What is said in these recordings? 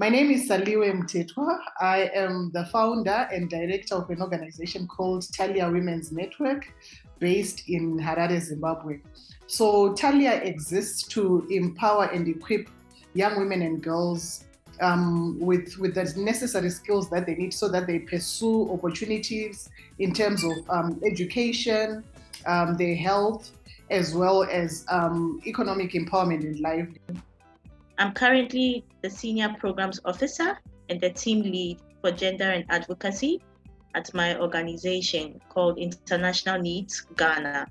My name is Saliwe Mtetwa. I am the founder and director of an organization called Talia Women's Network based in Harare, Zimbabwe. So Talia exists to empower and equip young women and girls um, with, with the necessary skills that they need so that they pursue opportunities in terms of um, education, um, their health, as well as um, economic empowerment in life. I'm currently the Senior Programs Officer and the Team Lead for Gender and Advocacy at my organization called International Needs Ghana.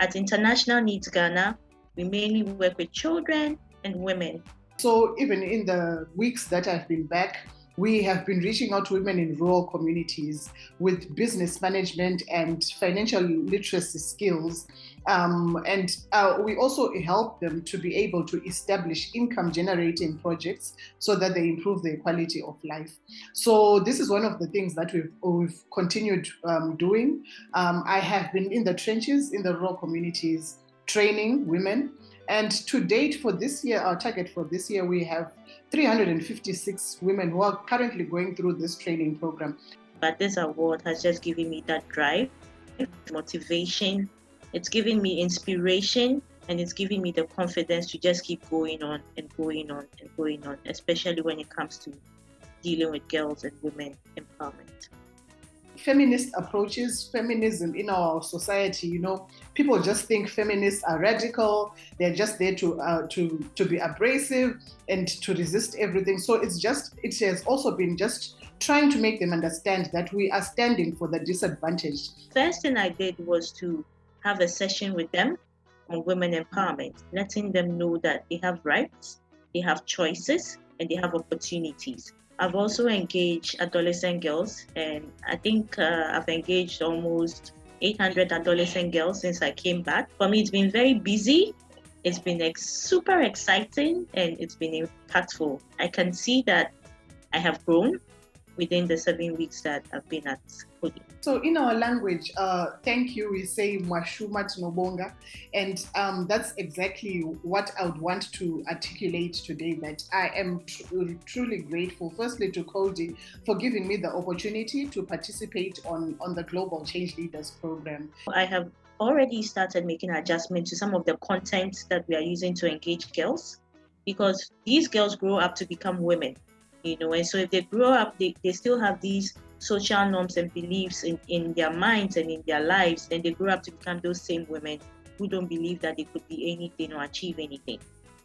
At International Needs Ghana, we mainly work with children and women. So even in the weeks that I've been back, we have been reaching out to women in rural communities with business management and financial literacy skills. Um, and uh, we also help them to be able to establish income generating projects so that they improve their quality of life. So this is one of the things that we've, we've continued um, doing. Um, I have been in the trenches in the rural communities training women and to date for this year, our target for this year, we have 356 women who are currently going through this training program. But this award has just given me that drive, motivation, it's giving me inspiration, and it's giving me the confidence to just keep going on and going on and going on, especially when it comes to dealing with girls and women empowerment feminist approaches, feminism in our society, you know, people just think feminists are radical. They're just there to uh, to to be abrasive and to resist everything. So it's just it has also been just trying to make them understand that we are standing for the disadvantaged. First thing I did was to have a session with them on women empowerment, letting them know that they have rights, they have choices, and they have opportunities. I've also engaged adolescent girls, and I think uh, I've engaged almost 800 adolescent girls since I came back. For me, it's been very busy. It's been ex- super exciting and it's been impactful. I can see that I have grown within the seven weeks that I've been at Coady. So in our language, uh, thank you, we say Mwashuma Tinobonga. And um, that's exactly what I would want to articulate today, that I am tr- truly grateful, firstly to Coady for giving me the opportunity to participate on, on the Global Change Leaders Program. I have already started making adjustments to some of the content that we are using to engage girls because these girls grow up to become women you know and so if they grow up they, they still have these social norms and beliefs in, in their minds and in their lives then they grow up to become those same women who don't believe that they could be anything or achieve anything.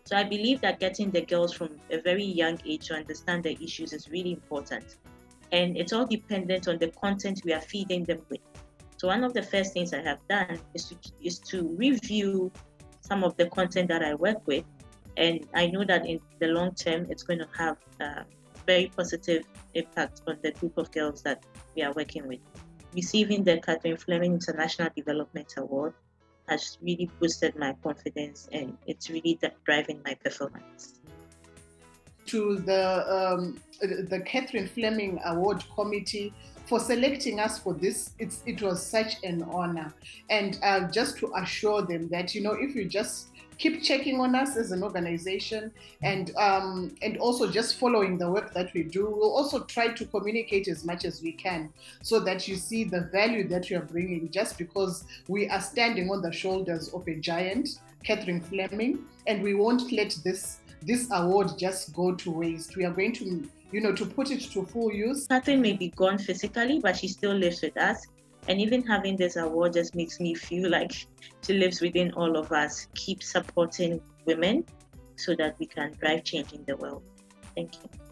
So i believe that getting the girls from a very young age to understand the issues is really important. And it's all dependent on the content we are feeding them with. So one of the first things i have done is to is to review some of the content that i work with. And i know that in the long term it's going to have uh, very positive impact on the group of girls that we are working with. Receiving the Catherine Fleming International Development Award has really boosted my confidence and it's really driving my performance. To the um, the Catherine Fleming Award Committee for selecting us for this, it's, it was such an honor. And uh, just to assure them that, you know, if you just keep checking on us as an organization and um, and also just following the work that we do. We'll also try to communicate as much as we can so that you see the value that you are bringing just because we are standing on the shoulders of a giant, Catherine Fleming, and we won't let this this award just go to waste. We are going to you know, to put it to full use. Catherine may be gone physically, but she still lives with us. And even having this award just makes me feel like she lives within all of us. Keep supporting women so that we can drive change in the world. Thank you.